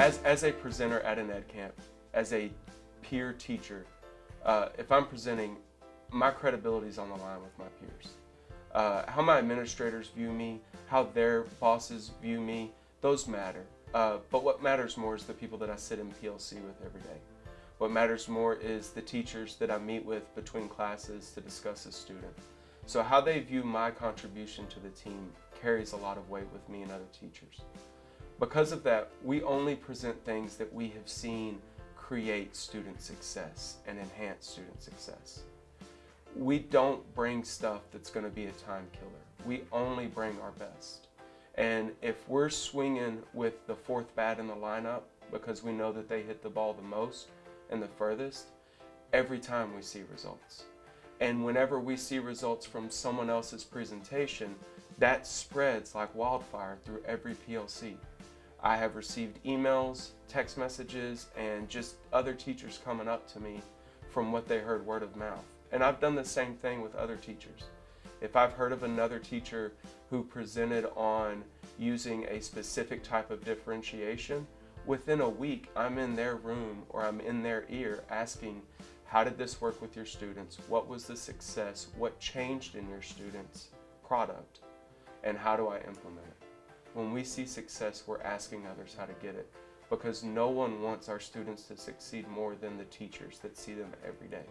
as, as a presenter at an Edcamp, as a peer teacher, uh, if I'm presenting, my credibility is on the line with my peers. Uh, how my administrators view me, how their bosses view me, those matter. Uh, but what matters more is the people that I sit in PLC with every day. What matters more is the teachers that I meet with between classes to discuss a student. So how they view my contribution to the team carries a lot of weight with me and other teachers. Because of that, we only present things that we have seen create student success and enhance student success. We don't bring stuff that's going to be a time killer. We only bring our best. And if we're swinging with the fourth bat in the lineup because we know that they hit the ball the most, and the furthest, every time we see results. And whenever we see results from someone else's presentation, that spreads like wildfire through every PLC. I have received emails, text messages, and just other teachers coming up to me from what they heard word of mouth. And I've done the same thing with other teachers. If I've heard of another teacher who presented on using a specific type of differentiation, within a week, I'm in their room or I'm in their ear asking, how did this work with your students? What was the success? What changed in your students' product? And how do I implement it? When we see success, we're asking others how to get it because no one wants our students to succeed more than the teachers that see them every day.